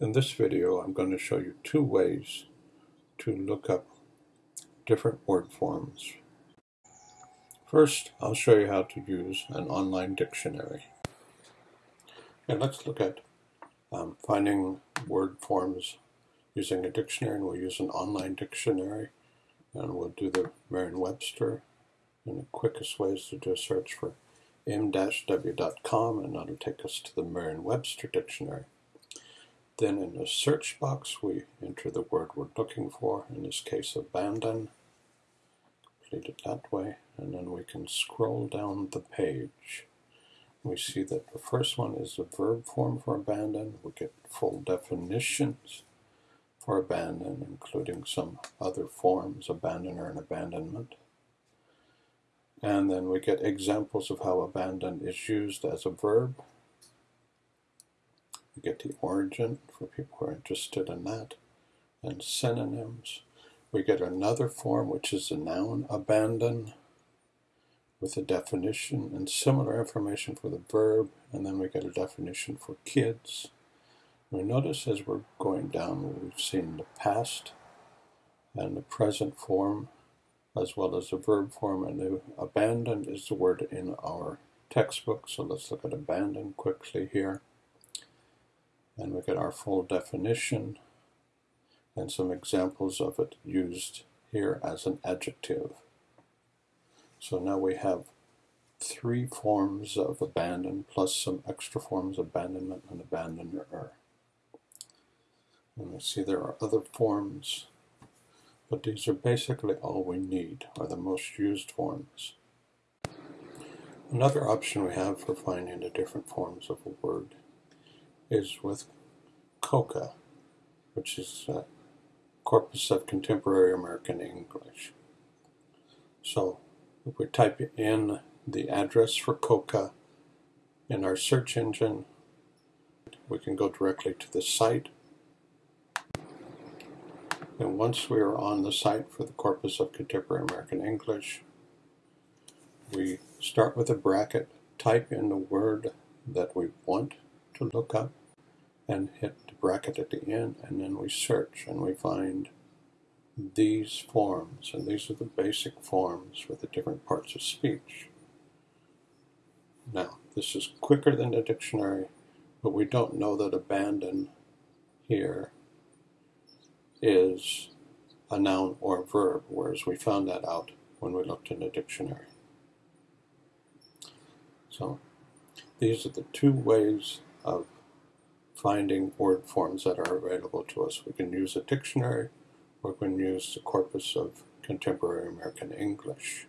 In this video, I'm going to show you two ways to look up different word forms. First, I'll show you how to use an online dictionary. And let's look at um, finding word forms using a dictionary, and we'll use an online dictionary, and we'll do the Merriam-Webster. And the quickest way is to do a search for m-w.com, and that'll take us to the Merriam-Webster dictionary. Then in the search box, we enter the word we're looking for, in this case, abandon. Complete it that way, and then we can scroll down the page. We see that the first one is the verb form for abandon. We get full definitions for abandon, including some other forms, abandoner and abandonment. And then we get examples of how abandon is used as a verb we get the origin for people who are interested in that, and synonyms. We get another form, which is the noun abandon, with a definition and similar information for the verb, and then we get a definition for kids. We notice as we're going down, we've seen the past and the present form, as well as the verb form, and the abandon is the word in our textbook. So let's look at abandon quickly here. And we get our full definition and some examples of it used here as an adjective. So now we have three forms of abandon plus some extra forms abandonment and abandoner. And we see there are other forms, but these are basically all we need, are the most used forms. Another option we have for finding the different forms of a word is with COCA, which is a Corpus of Contemporary American English. So if we type in the address for COCA in our search engine, we can go directly to the site. And once we are on the site for the Corpus of Contemporary American English, we start with a bracket, type in the word that we want to look up, and hit the bracket at the end and then we search and we find these forms and these are the basic forms for the different parts of speech. Now this is quicker than the dictionary but we don't know that abandon here is a noun or a verb whereas we found that out when we looked in the dictionary. So these are the two ways of finding word forms that are available to us. We can use a dictionary or we can use the corpus of contemporary American English.